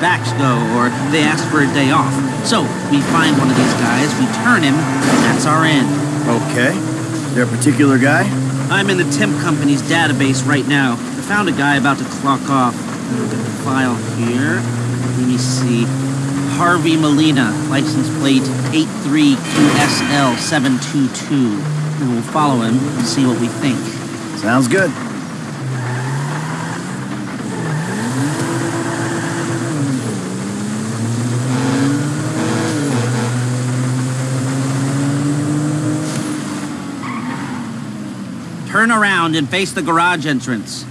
Backs go, or they ask for a day off. So, we find one of these guys, we turn him, and that's our end. Okay. There a particular guy? I'm in the temp company's database right now. I found a guy about to clock off. Look at the file here. Let me see. Harvey Molina, license plate 83QSL722. And we'll follow him and see what we think. Sounds good. Turn around and face the garage entrance.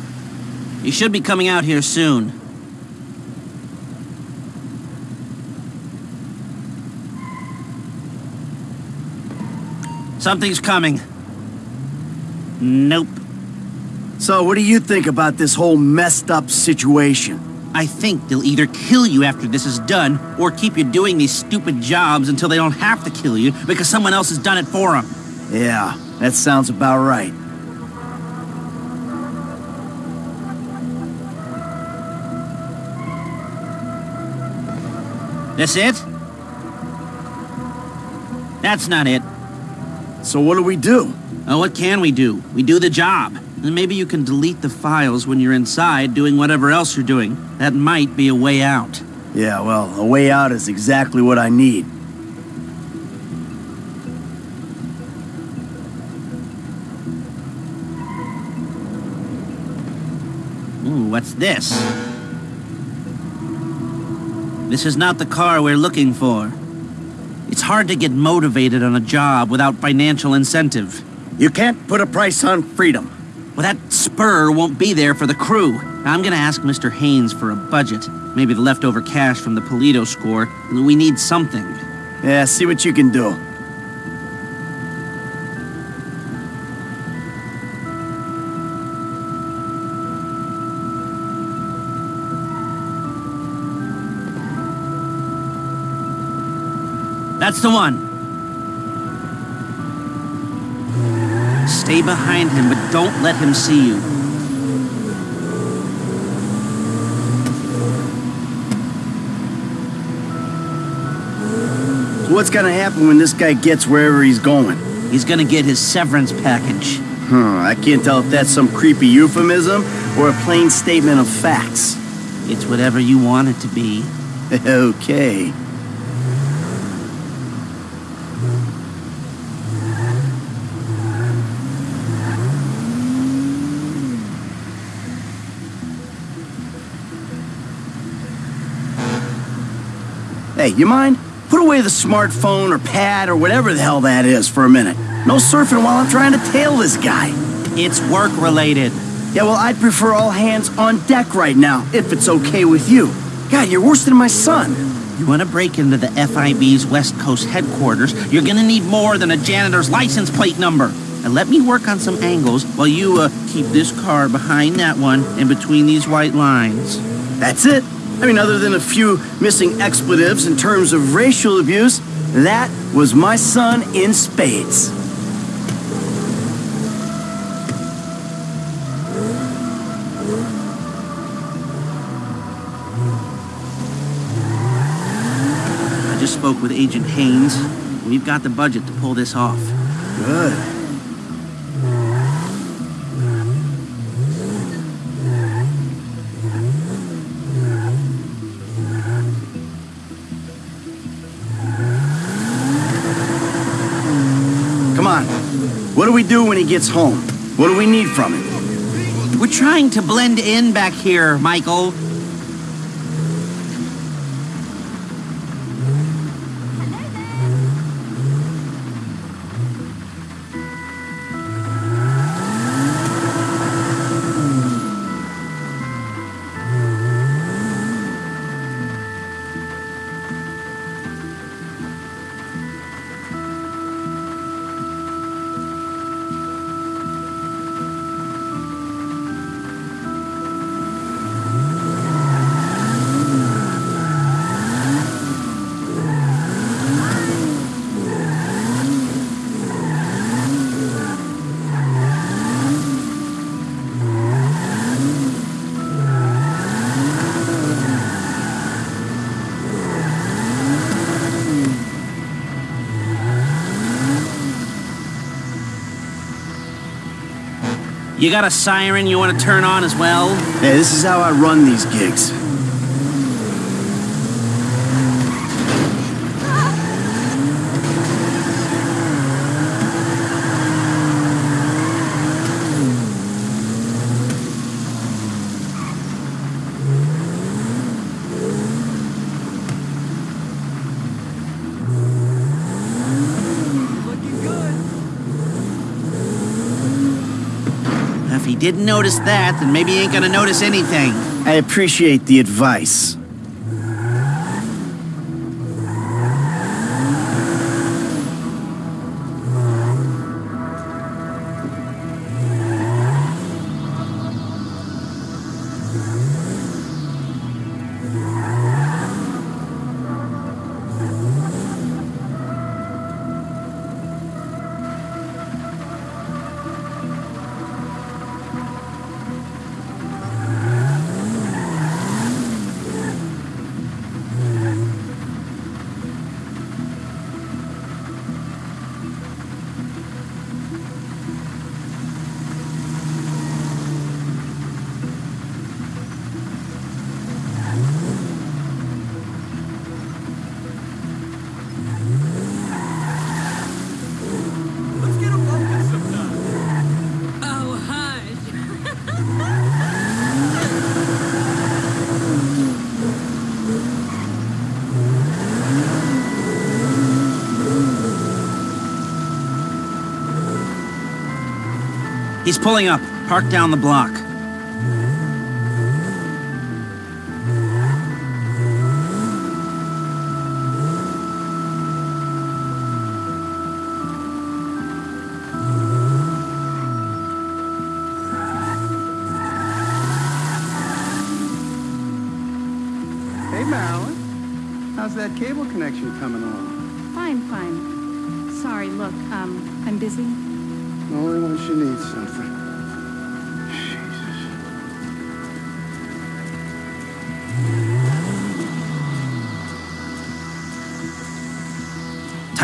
You should be coming out here soon. Something's coming. Nope. So, what do you think about this whole messed up situation? I think they'll either kill you after this is done, or keep you doing these stupid jobs until they don't have to kill you because someone else has done it for them. Yeah, that sounds about right. This it? That's not it. So, what do we do? Oh, what can we do? We do the job. And maybe you can delete the files when you're inside doing whatever else you're doing. That might be a way out. Yeah, well, a way out is exactly what I need. Ooh, what's this? This is not the car we're looking for. It's hard to get motivated on a job without financial incentive. You can't put a price on freedom. Well, that spur won't be there for the crew. I'm gonna ask Mr. Haynes for a budget. Maybe the leftover cash from the Paleto score. We need something. Yeah, see what you can do. That's the one. Stay behind him, but don't let him see you. So what's gonna happen when this guy gets wherever he's going? He's gonna get his severance package. Huh, I can't tell if that's some creepy euphemism or a plain statement of facts. It's whatever you want it to be. okay. Hey, you mind? Put away the smartphone or pad or whatever the hell that is for a minute. No surfing while I'm trying to tail this guy. It's work related. Yeah, well, I'd prefer all hands on deck right now, if it's okay with you. God, you're worse than my son. You want to break into the FIB's West Coast headquarters, you're gonna need more than a janitor's license plate number. And let me work on some angles while you uh, keep this car behind that one and between these white lines. That's it. I mean, other than a few missing expletives in terms of racial abuse, that was my son in spades. I just spoke with Agent Haynes. We've got the budget to pull this off. Good. Gets home? What do we need from him? We're trying to blend in back here, Michael. You got a siren you want to turn on as well? Hey, this is how I run these gigs. Didn't notice that, then maybe he ain't gonna notice anything. I appreciate the advice. He's pulling up. Park down the block.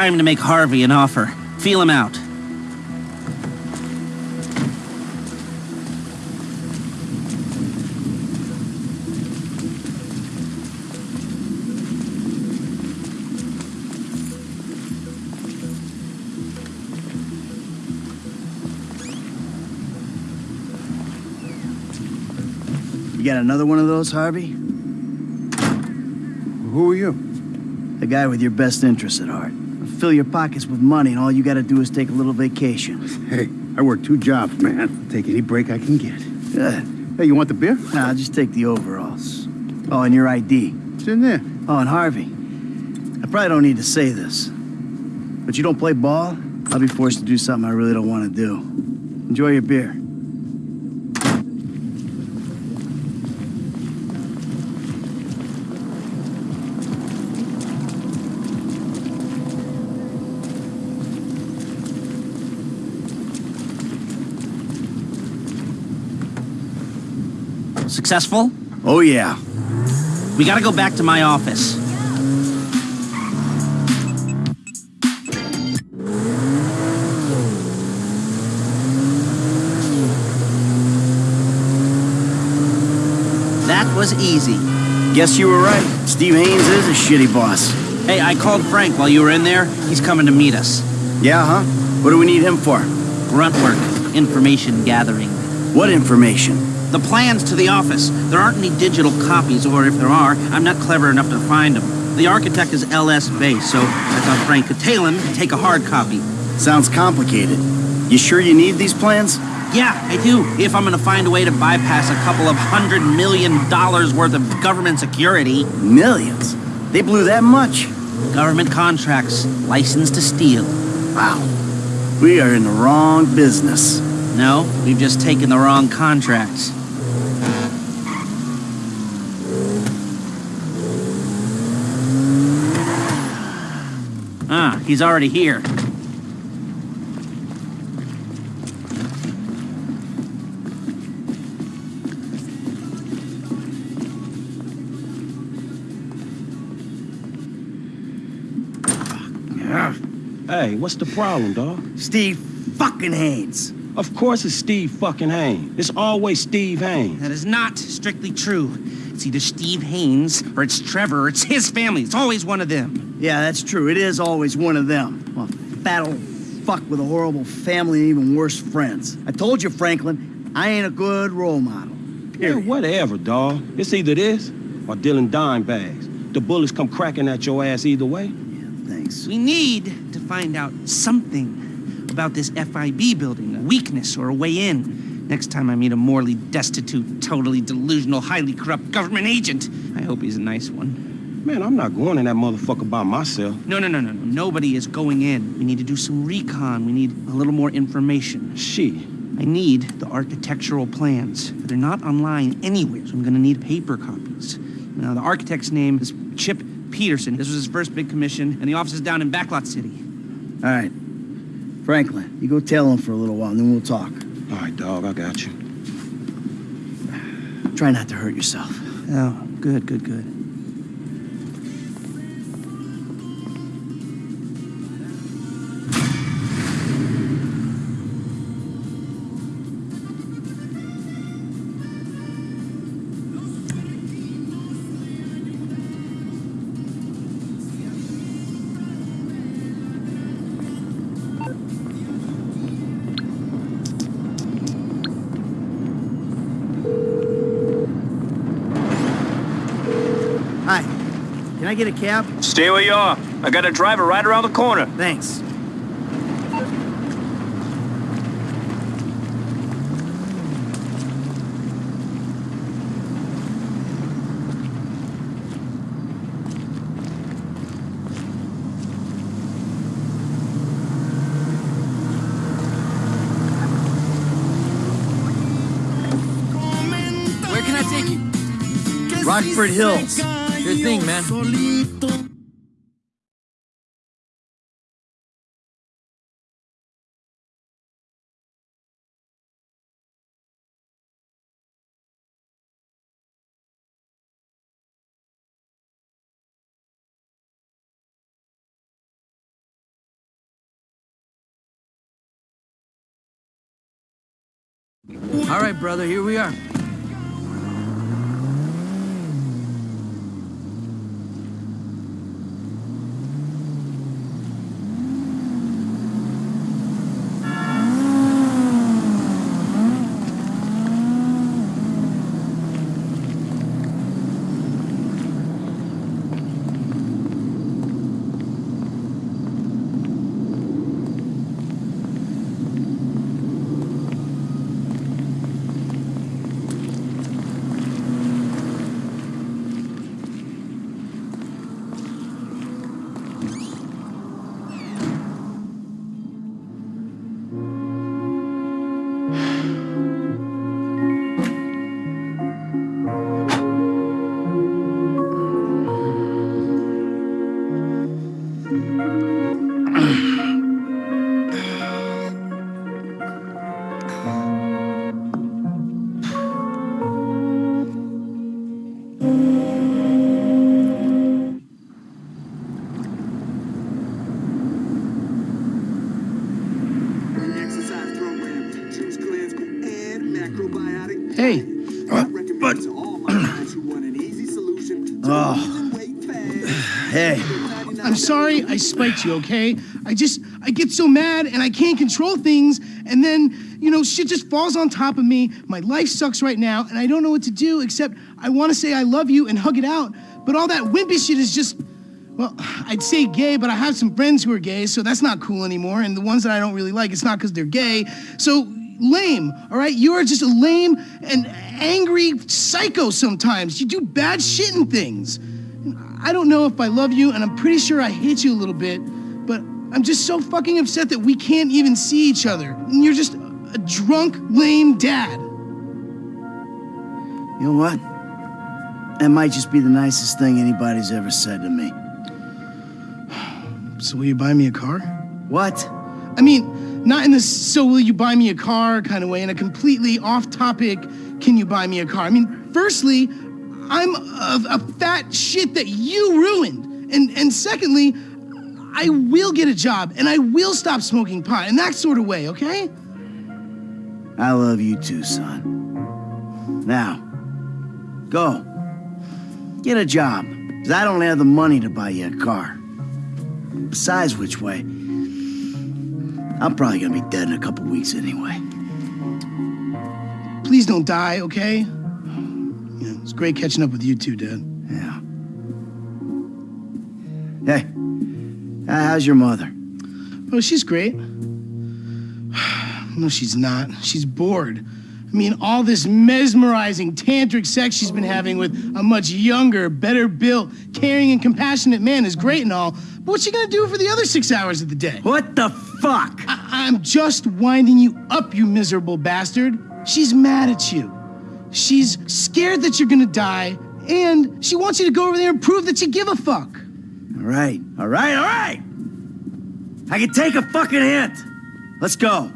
Time to make Harvey an offer. Feel him out. You got another one of those, Harvey? Who are you? The guy with your best interests at heart. Fill your pockets with money, and all you gotta do is take a little vacation. Hey, I work two jobs, man. Take any break I can get. Good. Hey, you want the beer? Nah, I'll just take the overalls. Oh, and your ID. It's in there. Oh, and Harvey. I probably don't need to say this, but you don't play ball, I'll be forced to do something I really don't want to do. Enjoy your beer. Successful? Oh, yeah. We gotta go back to my office. That was easy. Guess you were right. Steve Haynes is a shitty boss. Hey, I called Frank while you were in there. He's coming to meet us. Yeah, huh? What do we need him for? Grunt work, information gathering. What information? The plans to the office. There aren't any digital copies, or if there are, I'm not clever enough to find them. The architect is L.S. Base, so I thought Frank could tail him and take a hard copy. Sounds complicated. You sure you need these plans? Yeah, I do, if I'm gonna find a way to bypass a couple of hundred million dollars worth of government security. Millions. They blew that much. Government contracts, license to steal. Wow. We are in the wrong business. No, we've just taken the wrong contracts. Ah, he's already here. Hey, what's the problem, dog? Steve fucking Haynes. Of course it's Steve fucking Haynes. It's always Steve Haynes. That is not strictly true. It's either Steve Haynes or it's Trevor or it's his family. It's always one of them. Yeah, that's true. It is always one of them. Well, fat old fuck with a horrible family and even worse friends. I told you, Franklin, I ain't a good role model. Yeah, whatever, dawg. It's either this or dealing dime bags. The bullets come cracking at your ass either way. Yeah, thanks. We need to find out something about this FIB building, a weakness or a way in. Next time I meet a morally destitute, totally delusional, highly corrupt government agent, I hope he's a nice one. Man, I'm not going in that motherfucker by myself. No, no, no, no, no. Nobody is going in. We need to do some recon. We need a little more information. She. I need the architectural plans. They're not online anywhere, so I'm gonna need paper copies. Now, the architect's name is Chip Peterson. This was his first big commission, and the office is down in Backlot City. All right. Franklin, you go tail him for a little while, and then we'll talk. All right, dog, I got you. Try not to hurt yourself. Oh, good, good, good. I get a cab? Stay where you are. I got a driver right around the corner. Thanks. Where can I take you? Rockford Hills. Thing, man. All right, brother, here we are. Spiked you, okay? I just, I get so mad and I can't control things, and then, you know, shit just falls on top of me. My life sucks right now, and I don't know what to do except I want to say I love you and hug it out, but all that wimpy shit is just, well, I'd say gay, but I have some friends who are gay, so that's not cool anymore, and the ones that I don't really like, it's not because they're gay. So, lame, all right? You are just a lame and angry psycho sometimes. You do bad shit and things. I don't know if I love you, and I'm pretty sure I hate you a little bit, but I'm just so fucking upset that we can't even see each other. And you're just a drunk, lame dad. You know what? That might just be the nicest thing anybody's ever said to me. So, will you buy me a car? What? I mean, not in this so will you buy me a car kind of way, in a completely off topic, can you buy me a car? I mean, firstly, I'm a, a fat shit that you ruined. And, and secondly, I will get a job and I will stop smoking pot in that sort of way, okay? I love you too, son. Now, go. Get a job, because I don't have the money to buy you a car. Besides which way, I'm probably gonna be dead in a couple weeks anyway. Please don't die, okay? Yeah, it's great catching up with you too, Dad. Yeah. Hey, how's your mother? Oh, she's great. No, she's not. She's bored. I mean, all this mesmerizing tantric sex she's been having with a much younger, better built, caring, and compassionate man is great and all, but what's she gonna do for the other six hours of the day? What the fuck? I- I'm just winding you up, you miserable bastard. She's mad at you. She's scared that you're gonna die, and she wants you to go over there and prove that you give a fuck. All right, all right, all right. I can take a fucking hint. Let's go.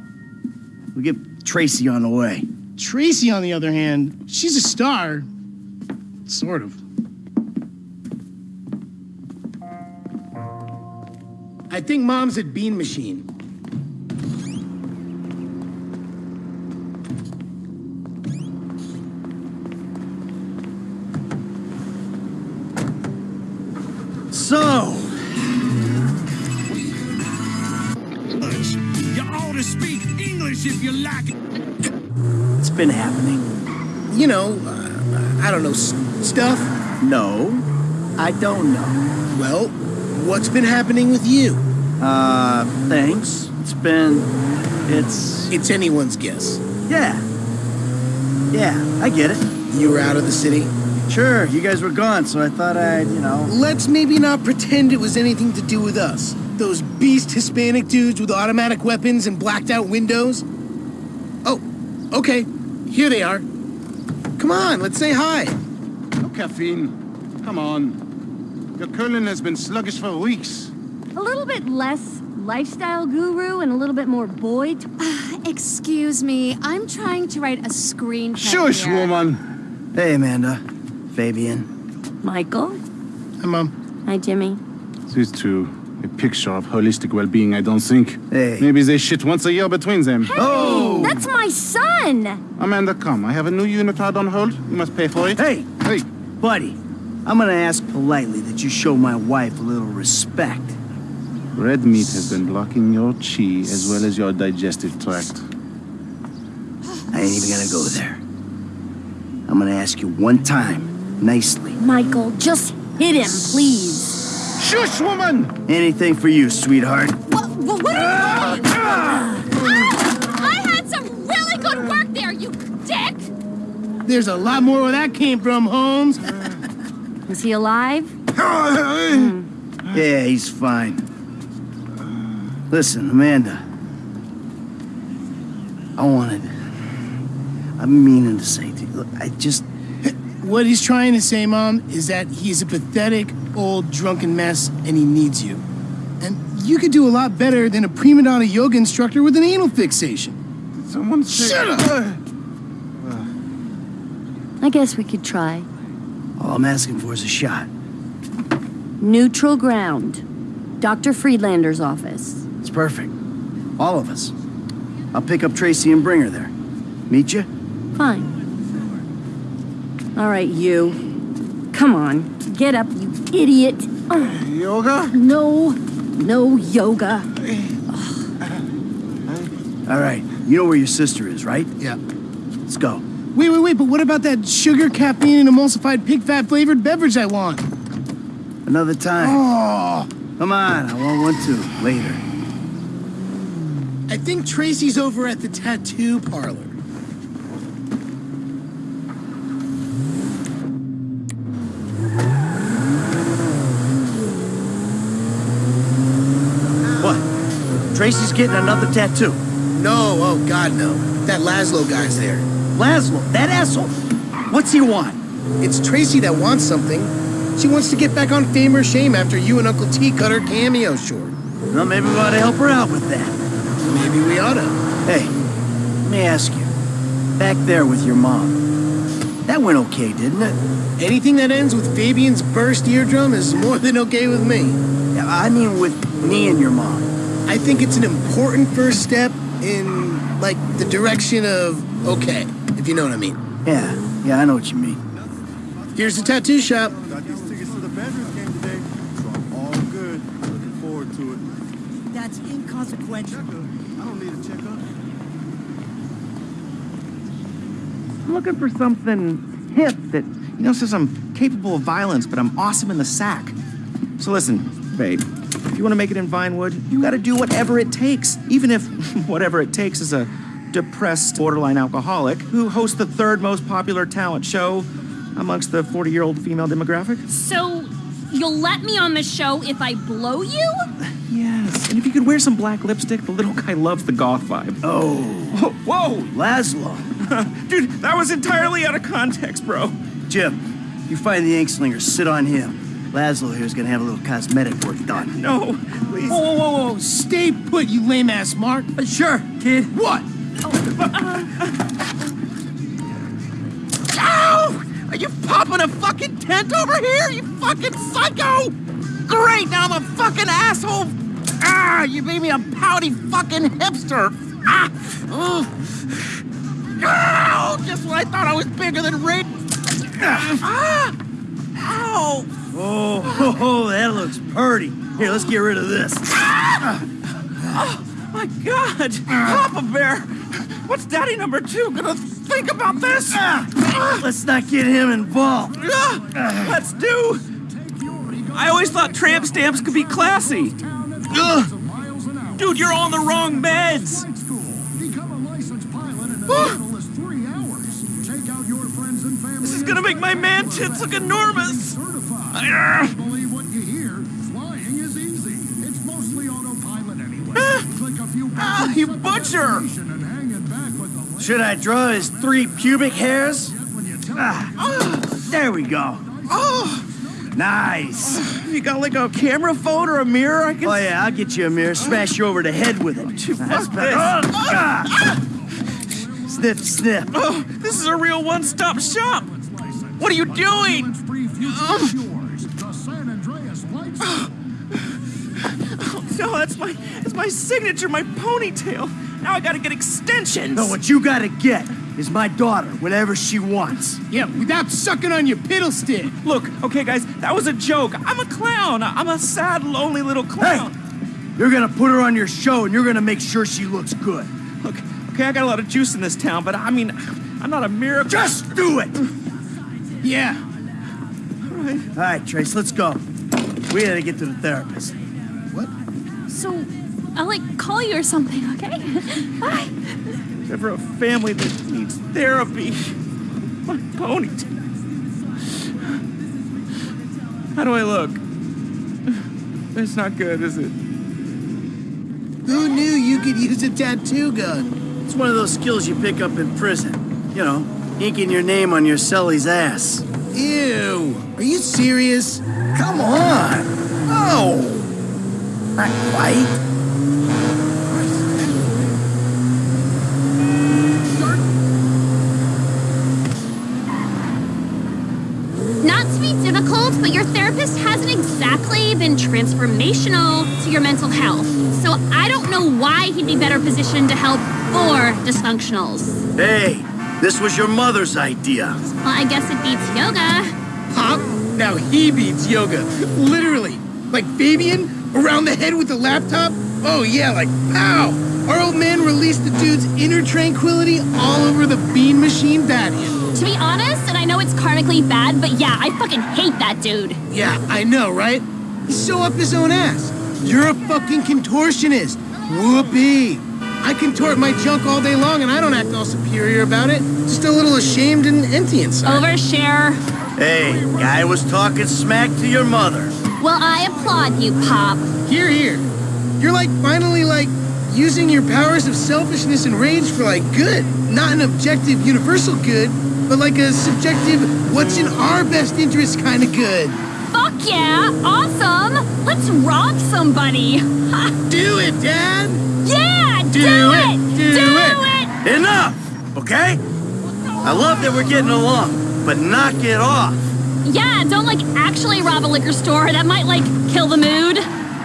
We'll get Tracy on the way. Tracy, on the other hand, she's a star. Sort of. I think Mom's at Bean Machine. So, You ought to speak English if you like it. it's been happening. You know, uh, I don't know, s- stuff? No, I don't know. Well, what's been happening with you? Uh, thanks. It's been. It's. It's anyone's guess. Yeah. Yeah, I get it. You were out of the city. Sure, you guys were gone, so I thought I'd, you know. Let's maybe not pretend it was anything to do with us. Those beast Hispanic dudes with automatic weapons and blacked out windows. Oh, okay. Here they are. Come on, let's say hi. No caffeine. Come on. Your Curlin has been sluggish for weeks. A little bit less lifestyle guru and a little bit more boy. Ah, excuse me, I'm trying to write a screenplay. Shush, here. woman. Hey, Amanda. Fabian. Michael? Hi, Mom. Hi, Jimmy. These two, a picture of holistic well-being, I don't think. Hey. Maybe they shit once a year between them. Oh! That's my son! Amanda, come. I have a new unitard on hold. You must pay for it. Hey! Hey! Buddy, I'm gonna ask politely that you show my wife a little respect. Red meat has been blocking your chi as well as your digestive tract. I ain't even gonna go there. I'm gonna ask you one time, nicely. Michael, just hit him, please. Shush, woman! Anything for you, sweetheart. What, what, what are you doing? Ah, ah! Ah! I had some really good work there, you dick! There's a lot more where that came from, Holmes. Is he alive? Yeah, he's fine. Listen, Amanda. I wanted. I'm meaning to say to you, look, I just. What he's trying to say, Mom, is that he's a pathetic, old, drunken mess and he needs you. And you could do a lot better than a prima donna yoga instructor with an anal fixation. Did Someone say- Shut up! I guess we could try. All I'm asking for is a shot. Neutral ground. Dr. Friedlander's office. It's perfect. All of us. I'll pick up Tracy and bring her there. Meet you? Fine. All right, you. Come on. Get up, you idiot. Yoga? No. No yoga. All right. You know where your sister is, right? Yeah. Let's go. Wait, wait, wait, but what about that sugar, caffeine, and emulsified pig fat flavored beverage I want? Another time. Oh, Come on, I want one too. Later. I think Tracy's over at the tattoo parlor. What? Tracy's getting another tattoo. No, oh God, no. That Laszlo guy's there. Laszlo, that asshole. What's he want? It's Tracy that wants something. She wants to get back on fame or shame after you and Uncle T cut her cameo short. Well, maybe we ought to help her out with that. Maybe we oughta. Hey, let me ask you. Back there with your mom. That went okay, didn't it? Anything that ends with Fabian's burst eardrum is more than okay with me. Yeah, I mean with me and your mom. I think it's an important first step in Like the direction of okay, if you know what I mean. Yeah, yeah, I know what you mean. Here's the tattoo shop. Got these tickets to the Badgers game today, so I'm all good. Looking forward to it. That's inconsequential. I don't need a checkup. I'm looking for something hip that, you know, says I'm capable of violence, but I'm awesome in the sack. So listen, babe, if you want to make it in Vinewood, you got to do whatever it takes, even if whatever it takes is a depressed borderline alcoholic who hosts the third most popular talent show amongst the 40 year old female demographic. So, you'll let me on the show if I blow you? Yes, and if you could wear some black lipstick, the little guy loves the goth vibe. Oh, Whoa! Laszlo. Dude, that was entirely out of context, bro. Jim, you find the ink slinger, sit on him. Laszlo here's gonna have a little cosmetic work done. No, please. Whoa, whoa, whoa, whoa. Stay put, you lame ass Mark. Uh, sure, kid. What? Ow! Are you popping a fucking tent over here, you fucking psycho? Great, now I'm a fucking asshole. Ah, you made me a pouty fucking hipster. Ah, ugh. Ow, just when I thought I was bigger than Ray. Ah, ow. Oh, ho, ho, that looks purty. Here, let's get rid of this. Oh, my God. Papa Bear, what's Daddy number two gonna think about this? Ah, let's not get him involved. Ah, Let's do. I always thought tramp stamps could be classy. Ugh. Dude, you're on the wrong meds. This is gonna make my man tits look enormous. Ah. Ah, you butcher! Should I draw his three pubic hairs? Ah, there we go. Oh, Nice. you got like a camera phone or a mirror I can Oh yeah, I'll get you a mirror, smash you over the head with it. That's better. Oh, ah. Sniff, sniff. Oh, this is a real one-stop shop. What are you doing? Oh, no, that's my that's my signature, my ponytail. Now I gotta get extensions. No, what you gotta get is my daughter, whatever she wants. Yeah, without sucking on your piddle stick. Look, okay, guys, that was a joke. I'm a clown. I'm a sad, lonely little clown. Hey, You're gonna put her on your show and you're gonna make sure she looks good. Look, okay, I got a lot of juice in this town, but I mean, I'm not a miracle. Just do it! Yeah. All right. All right, Trace, let's go. We gotta get to the therapist. What? So, I'll like call you or something, okay? Bye. Never a family that needs therapy. My ponytail. How do I look? It's not good, is it? Who knew you could use a tattoo gun? It's one of those skills you pick up in prison. You know, inking your name on your cellie's ass. Ew. Are you serious? Come on! No! Not quite. Not to be difficult, but your therapist hasn't exactly been transformational to your mental health. So I don't know why he'd be better positioned to help for dysfunctionals. Hey, this was your mother's idea. Well, I guess it beats yoga. Pop? Now he beats yoga. Literally. Like Fabian? Around the head with the laptop? Oh yeah, like pow! Our old man released the dude's inner tranquility all over the bean machine patio. To be honest, and I know it's karmically bad, but yeah, I fucking hate that dude. Yeah, I know, right? He's so up his own ass. You're a fucking contortionist. Whoopee. I contort my junk all day long and I don't act all superior about it. Just a little ashamed and empty inside. Overshare. Hey, guy was talking smack to your mother. Well, I applaud you, Pop. Hear, hear. You're like finally like using your powers of selfishness and rage for like good. Not an objective universal good, but like a subjective what's in our best interest kind of good. Fuck yeah, awesome. Let's rob somebody. Do it, Dad! Yeah, do, Do it. it, do it. it. Enough! Okay? I love that we're getting along, but knock it off. Yeah, don't like actually rob a liquor store. That might like kill the mood.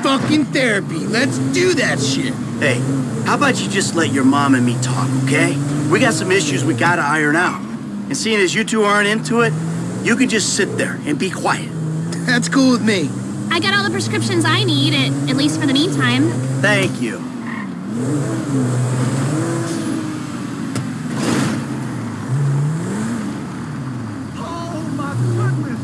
fucking therapy. Let's do that shit. Hey, how about you just let your mom and me talk, okay? We got some issues we gotta iron out. And seeing as you two aren't into it, you can just sit there and be quiet. That's cool with me. I got all the prescriptions I need, at, at least for the meantime. Thank you. Oh my goodness!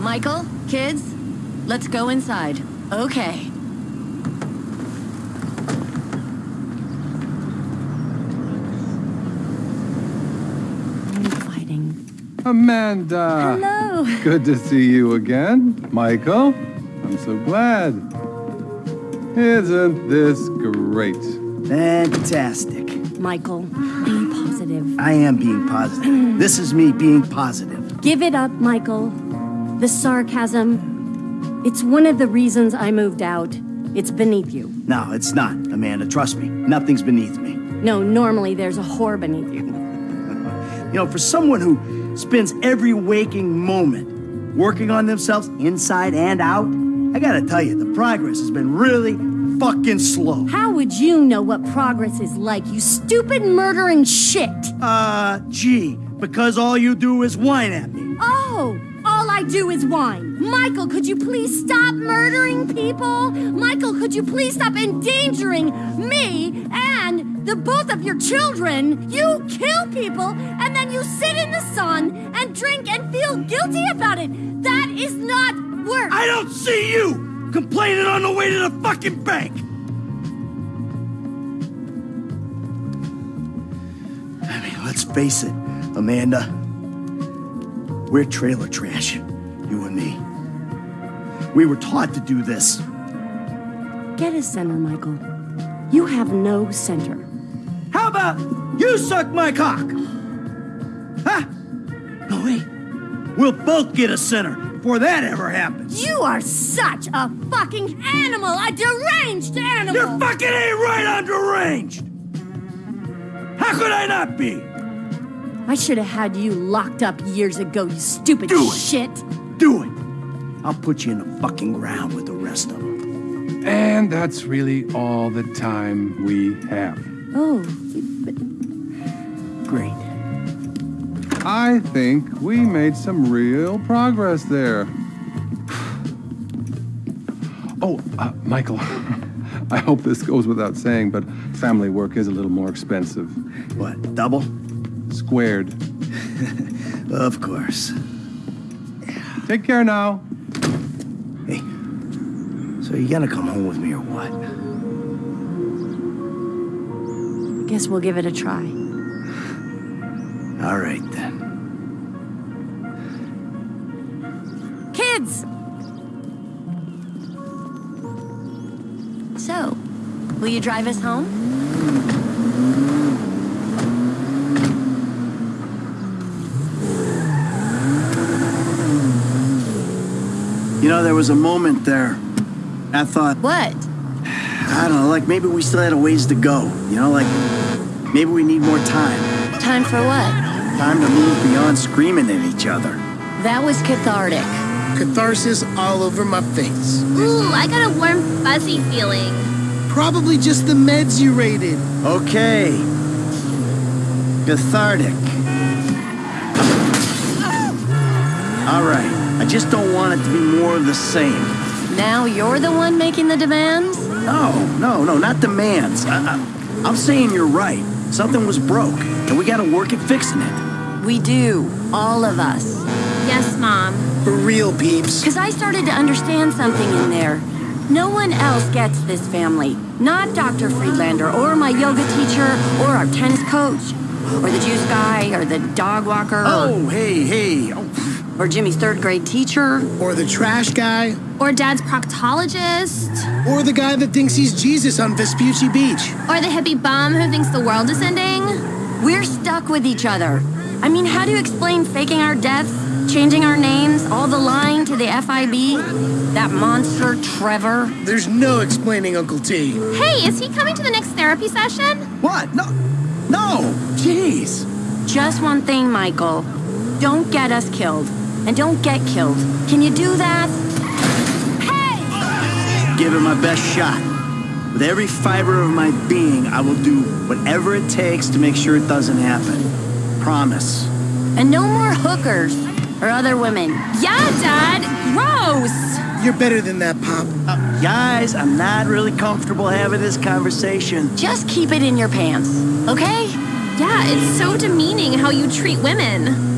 Michael, kids, let's go inside. Okay. Amanda. Hello. Good to see you again. Michael, I'm so glad. Isn't this great? Fantastic. Michael, be positive. I am being positive. this is me being positive. Give it up, Michael. The sarcasm. It's one of the reasons I moved out. It's beneath you. No, it's not, Amanda. Trust me. Nothing's beneath me. No, normally there's a whore beneath you. You know, for someone who spends every waking moment working on themselves inside and out, I gotta tell you, the progress has been really fucking slow. How would you know what progress is like, you stupid murdering shit? Uh, gee, because all you do is whine at me. Oh, all I do is whine. Michael, could you please stop murdering people? Michael, could you please stop endangering me and the both of your children? You kill people and then you sit in the sun and drink and feel guilty about it. That is not work. I don't see you complaining on the way to the fucking bank. I mean, let's face it, Amanda. We're trailer trash, you and me. We were taught to do this. Get a center, Michael. You have no center. How about you suck my cock? Huh? No, way. We'll both get a center before that ever happens. You are such a fucking animal, a deranged animal. You're fucking ain't right on deranged. How could I not be? I should have had you locked up years ago, you stupid Do it. shit. Do it. I'll put you in the fucking ground with the rest of them. And that's really all the time we have. Oh, Great. I think we made some real progress there. Oh, uh, Michael, I hope this goes without saying, but family work is a little more expensive. What, double? Squared. Of course. Take care now. Hey, so you gonna come home with me or what? guess we'll give it a try. All right then. Kids! So, will you drive us home? You know, there was a moment there. I thought, What? I don't know, like maybe we still had a ways to go. You know, like maybe we need more time. Time for what? Time to move beyond screaming at each other. That was cathartic. Catharsis all over my face. Ooh, I got a warm, fuzzy feeling. Probably just the meds you raided. Okay. Cathartic. All right. I just don't want it to be more of the same. Now you're the one making the demands? No, no, no, not demands. I, I, I'm saying you're right. Something was broke, and we gotta work at fixing it. We do, all of us. Yes, Mom. For real, peeps. Because I started to understand something in there. No one else gets this family. Not Dr. Friedlander, or my yoga teacher, or our tennis coach, or the juice guy, or the dog walker, Oh, hey, hey. Oh, or, Jimmy's third grade teacher. Or the trash guy. Or Dad's proctologist. Or the guy that thinks he's Jesus on Vespucci Beach. Or the hippie bum who thinks the world is ending. We're stuck with each other. I mean, how do you explain faking our deaths, changing our names, all the lying to the FIB? That monster, Trevor? There's no explaining Uncle T. Hey, is he coming to the next therapy session? What? No. No. Jeez. Just one thing, Michael. Don't get us killed. And don't get killed. Can you do that? Hey! Give it my best shot. With every fiber of my being, I will do whatever it takes to make sure it doesn't happen. Promise. And no more hookers or other women. Yeah, Dad. Gross. You're better than that, Pop. Uh, guys, I'm not really comfortable having this conversation. Just keep it in your pants, okay? Yeah, it's so demeaning how you treat women.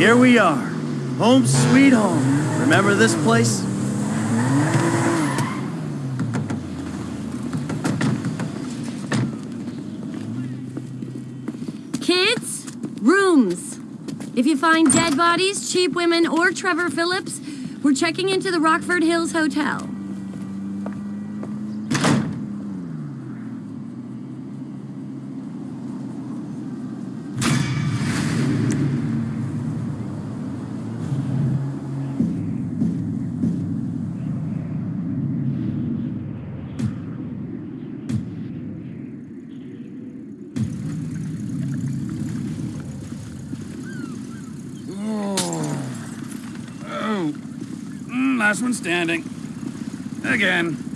Here we are. Home sweet home. Remember this place? Kids, rooms. If you find dead bodies, cheap women, or Trevor Phillips, we're checking into the Rockford Hills Hotel. Oh. Mm, last one standing. Again.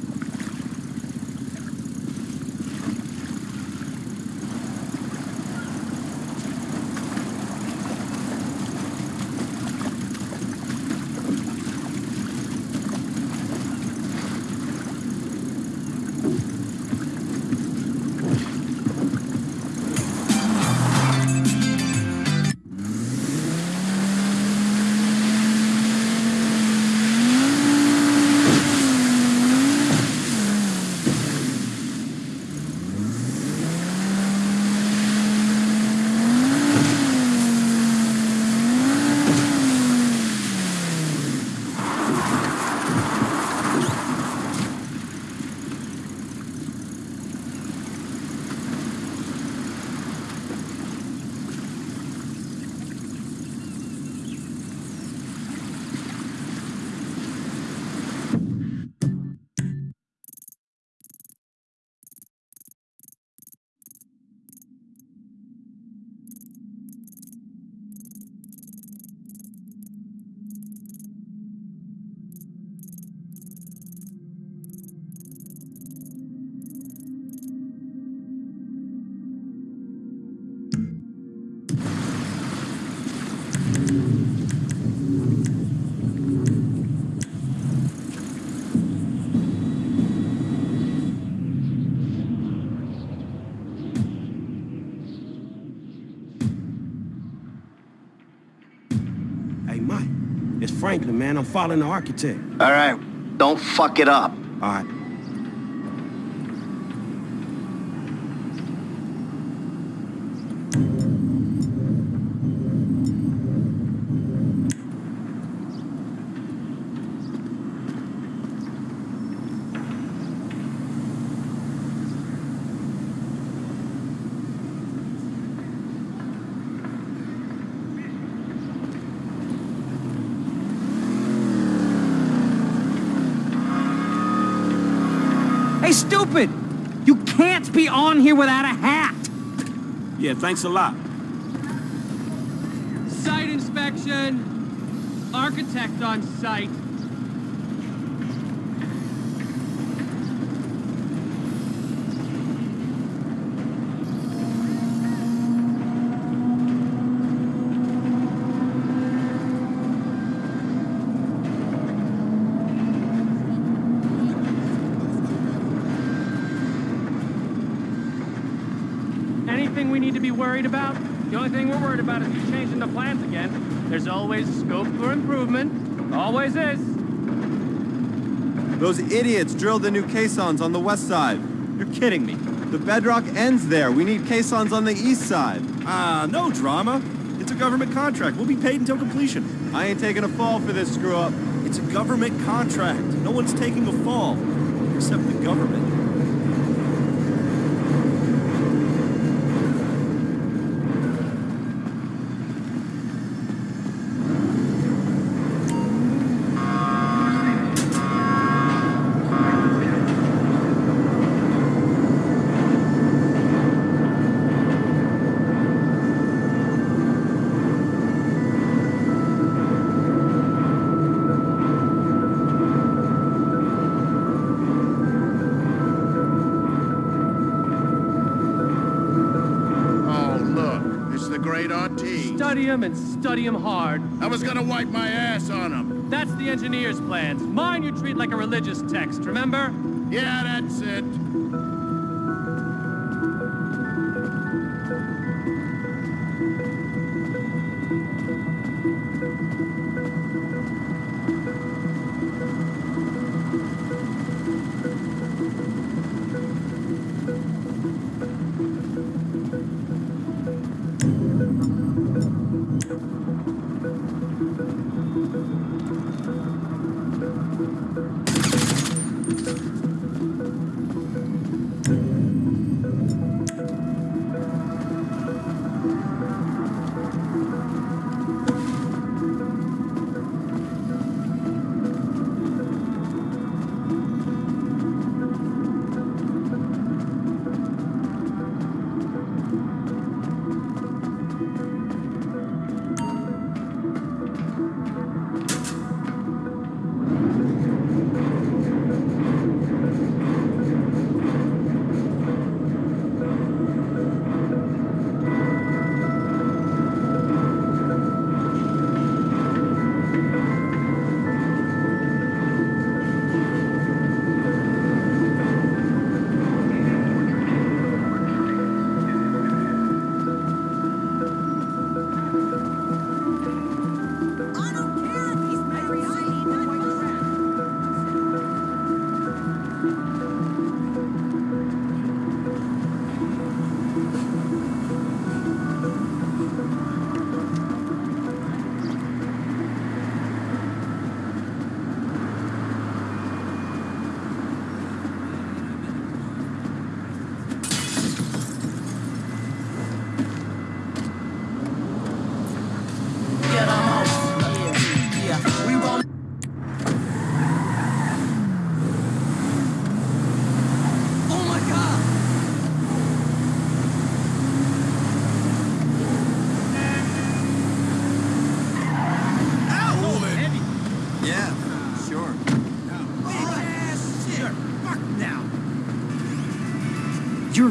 Man. I'm following the architect. All right. Don't fuck it up. All right. Stupid! You can't be on here without a hat! Yeah, thanks a lot. Site inspection. Architect on site. Anything we need to be worried about? The only thing we're worried about is you changing the plans again. There's always scope for improvement. Always is. Those idiots drilled the new caissons on the west side. You're kidding me. The bedrock ends there. We need caissons on the east side. Ah, no drama. It's a government contract. We'll be paid until completion. I ain't taking a fall for this screw up. It's a government contract. No one's taking a fall. Except the government. And study study 'em hard. I was gonna wipe my ass on him. That's the engineer's plans. Mine you treat like a religious text, remember? Yeah, that's it.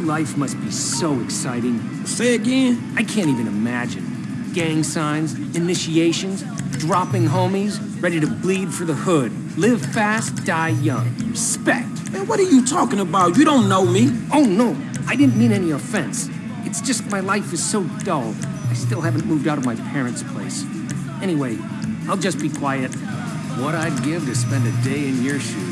Life must be so exciting. Say again? I can't even imagine. Gang signs, initiations, dropping homies, ready to bleed for the hood. Live fast, die young. Respect. Man, what are you talking about? You don't know me. Oh, no. I didn't mean any offense. It's just my life is so dull. I still haven't moved out of my parents' place. Anyway, I'll just be quiet. What I'd give to spend a day in your shoes.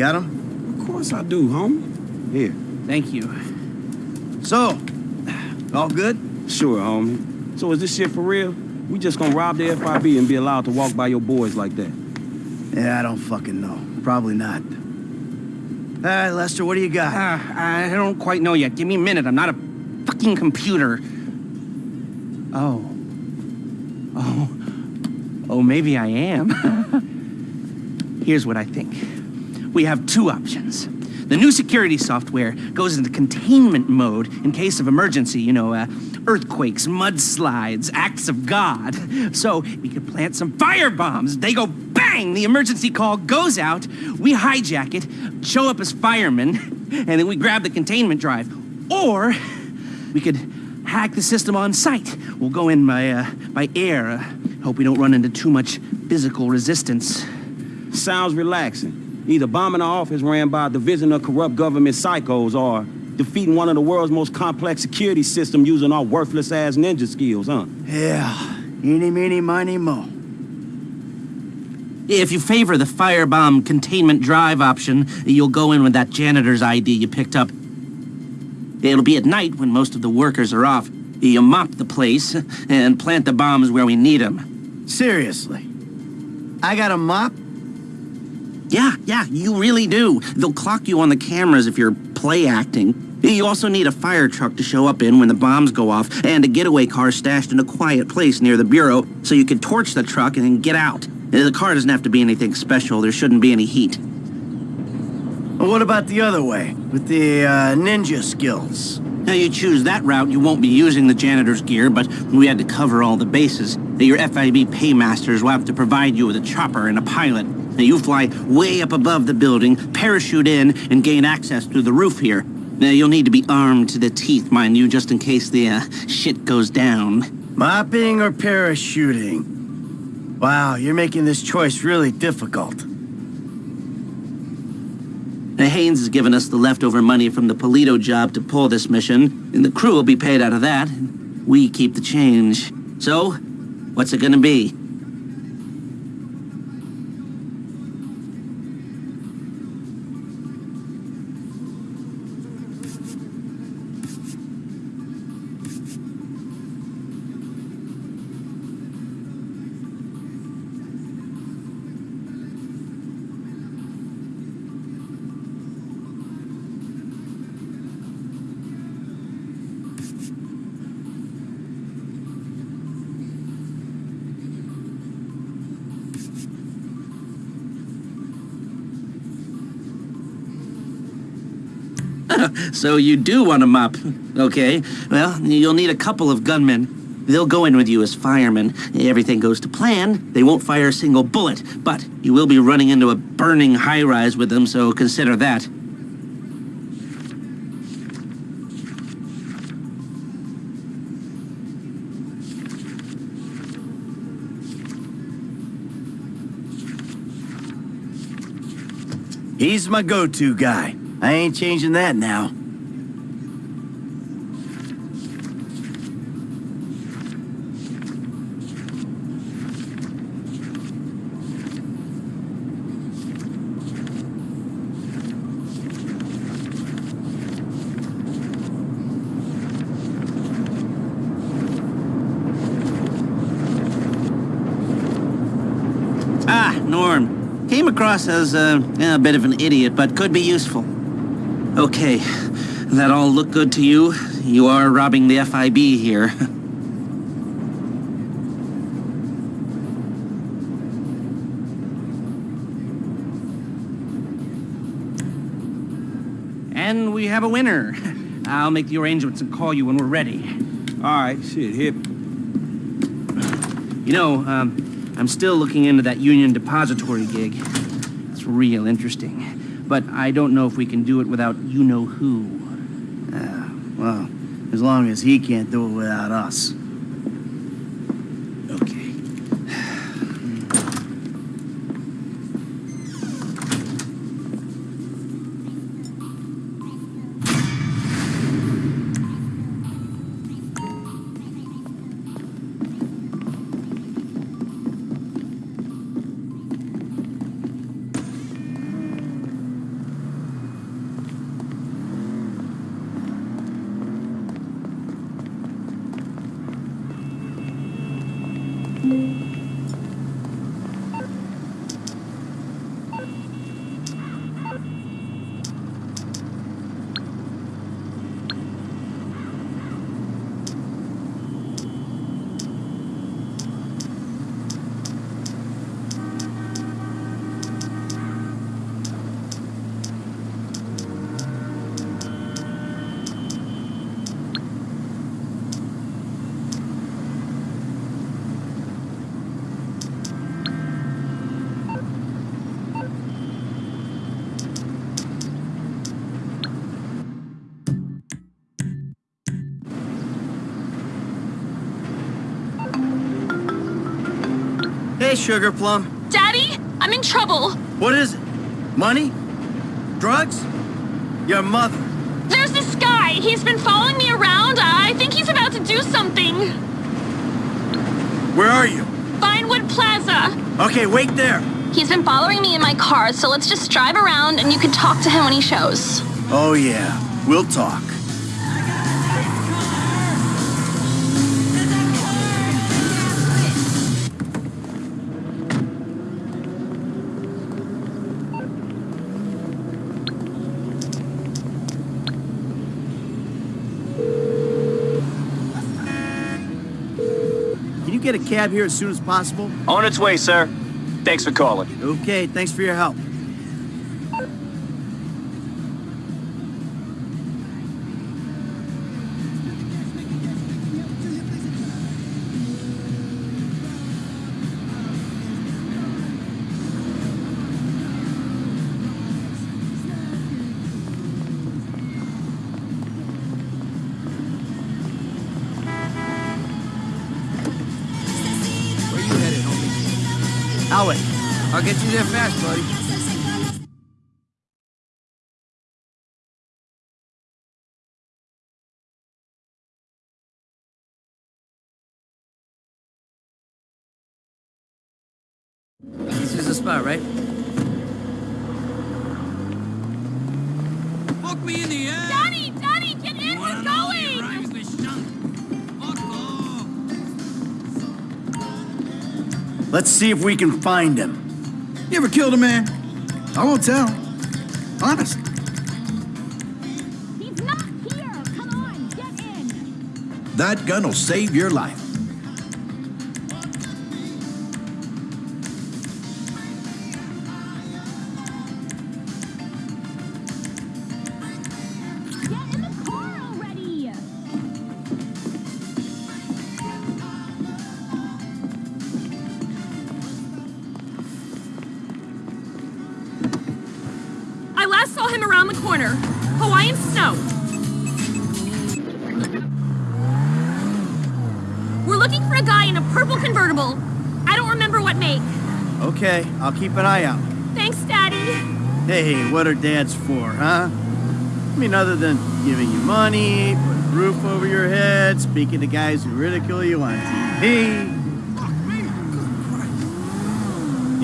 Got him? Of course I do, homie. Here. Thank you. So, all good? Sure, homie. So is this shit for real? We just gonna rob the FIB and be allowed to walk by your boys like that? Yeah, I don't fucking know. Probably not. All right, Lester, what do you got? Uh, I don't quite know yet. Give me a minute. I'm not a fucking computer. Oh. Oh. Oh, maybe I am. Here's what I think. We have two options. The new security software goes into containment mode in case of emergency, you know, uh, earthquakes, mudslides, acts of God. So we could plant some fire bombs. They go bang, the emergency call goes out, we hijack it, show up as firemen, and then we grab the containment drive. Or we could hack the system on site. We'll go in by, uh, by air. Uh, hope we don't run into too much physical resistance. Sounds relaxing. Either bombing our office ran by a division of corrupt government psychos or defeating one of the world's most complex security systems using our worthless-ass ninja skills, huh? Yeah. Eeny, meeny, miny, mo. If you favor the firebomb containment drive option, you'll go in with that janitor's ID you picked up. It'll be at night when most of the workers are off. You mop the place and plant the bombs where we need them. Seriously? I got a mop? Yeah, yeah, you really do. They'll clock you on the cameras if you're play acting. You also need a fire truck to show up in when the bombs go off, and a getaway car stashed in a quiet place near the bureau so you can torch the truck and then get out. The car doesn't have to be anything special. There shouldn't be any heat. What about the other way, with the uh, ninja skills? Now you choose that route, you won't be using the janitor's gear, but we had to cover all the bases. Your FIB paymasters will have to provide you with a chopper and a pilot. Now you fly way up above the building, parachute in, and gain access through the roof here. Now you'll need to be armed to the teeth, mind you, just in case the uh, shit goes down. Mopping or parachuting? Wow, you're making this choice really difficult. Now, Haines has given us the leftover money from the Paleto job to pull this mission, and the crew will be paid out of that. We keep the change. So, what's it gonna be? So you do want a mop. Okay. Well, you'll need a couple of gunmen. They'll go in with you as firemen. Everything goes to plan. They won't fire a single bullet, but you will be running into a burning high-rise with them, so consider that. He's my go-to guy. I ain't changing that now. Ah, Norm. Came across as uh, a bit of an idiot, but could be useful. Okay, that all look good to you? You are robbing the FIB here. And we have a winner. I'll make the arrangements and call you when we're ready. All right, shit, hip. You know, um, I'm still looking into that Union Depository gig. It's real interesting. But I don't know if we can do it without you-know-who. Uh, well, as long as he can't do it without us. Hey, Sugar Plum. Daddy, I'm in trouble. What is it? Money? Drugs? Your mother. There's this guy. He's been following me around. I think he's about to do something. Where are you? Vinewood Plaza. Okay, wait there. He's been following me in my car, so let's just drive around and you can talk to him when he shows. Oh, yeah. We'll talk. Cab here as soon as possible? On its way, sir. Thanks for calling. Okay, thanks for your help. You there fast, buddy. This is the spot, right? Fuck me in the ass! Daddy, Daddy, get in. We're going. Let's see if we can find him. You ever killed a man? I won't tell. Honest. He's not here. Come on, get in. That gun will save your life. I'll keep an eye out. Thanks, Daddy. Hey, what are dads for, huh? I mean, other than giving you money, putting a roof over your head, speaking to guys who ridicule you on TV.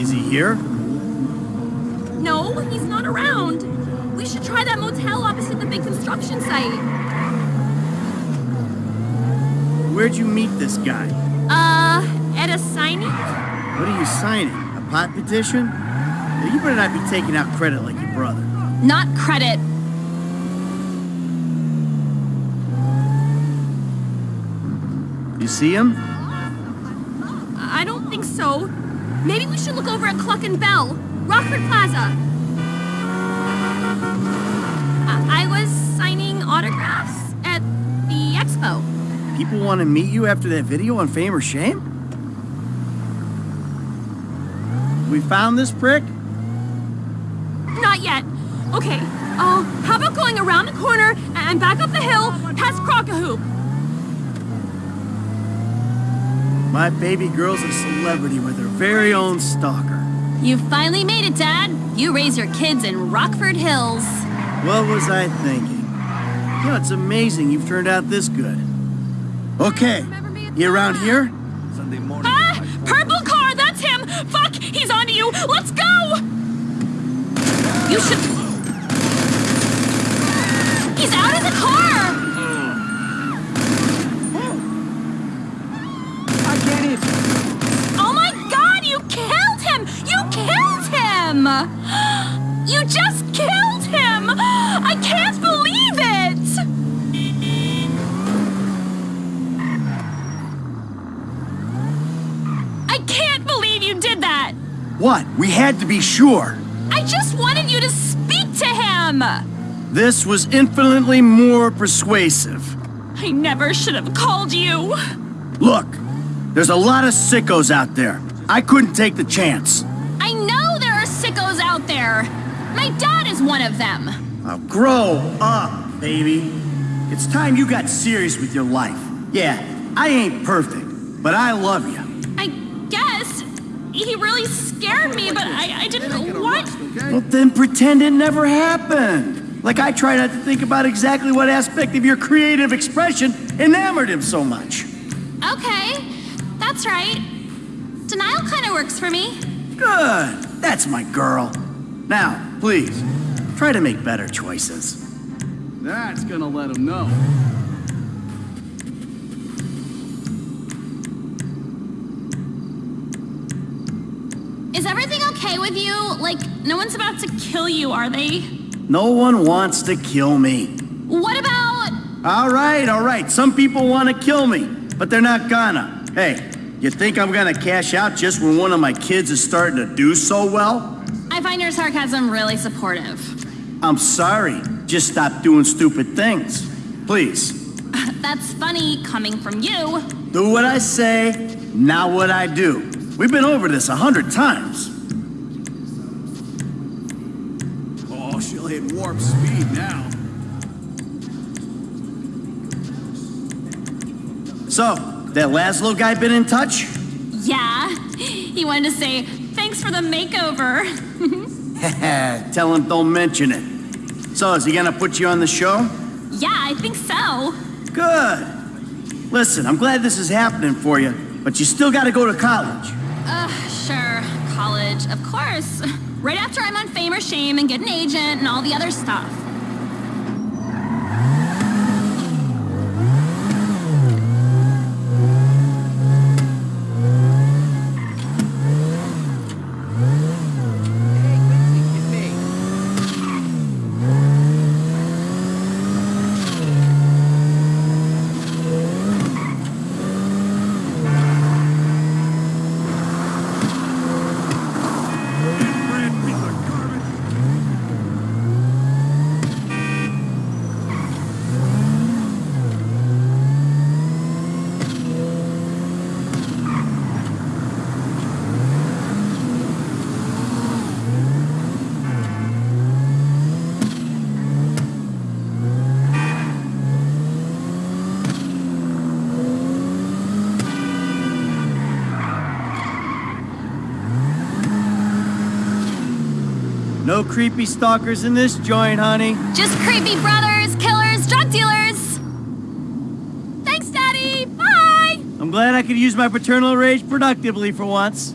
Is he here? No, he's not around. We should try that motel opposite the big construction site. Where'd you meet this guy? Uh, at a signing? What are you signing? Pot petition? You better not be taking out credit like your brother. Not credit. You see him? I don't think so. Maybe we should look over at Cluckin' Bell, Rockford Plaza. I, I was signing autographs at the expo. People want to meet you after that video on Fame or Shame? We found this prick? Not yet. Okay, uh, how about going around the corner and back up the hill past Crockahoop? My baby girl's a celebrity with her very own stalker. You finally made it, Dad. You raise your kids in Rockford Hills. What was I thinking? You know, it's amazing you've turned out this good. Okay, you around here? You! Let's go! You should. He's out of the car! I get it. Oh my god, you killed him! You killed him! You just killed him! I can't believe it! I can't believe you did that! What? We had to be sure. I just wanted you to speak to him! This was infinitely more persuasive. I never should have called you. Look, there's a lot of sickos out there. I couldn't take the chance. I know there are sickos out there. My dad is one of them. Now grow up, baby. It's time you got serious with your life. Yeah, I ain't perfect, but I love you. I guess he really scared me, but I, I didn't want. Well, then pretend it never happened. Like I try not to think about exactly what aspect of your creative expression enamored him so much. Okay, that's right. Denial kind of works for me. Good. That's my girl. Now, please, try to make better choices. That's gonna let him know. Is everything okay with you? Like, no one's about to kill you, are they? No one wants to kill me. What about. All right, all right. Some people want to kill me, but they're not gonna. Hey, you think I'm gonna cash out just when one of my kids is starting to do so well? I find your sarcasm really supportive. I'm sorry. Just stop doing stupid things. Please, That's funny coming from you. do what I say, not what I do. We've been over this a hundred times. Oh, she'll hit warp speed now. So, that Lazlow guy been in touch? Yeah. He wanted to say, thanks for the makeover. Tell him don't mention it. So, is he gonna put you on the show? yeah, I think so. Good. Listen, I'm glad this is happening for you, but you still gotta go to college. Uh, sure. College, of course. Right after I'm on Fame or Shame and get an agent and all the other stuff. No creepy stalkers in this joint, honey. Just creepy brothers, killers, drug dealers. Thanks, Daddy. Bye. I'm glad I could use my paternal rage productively for once.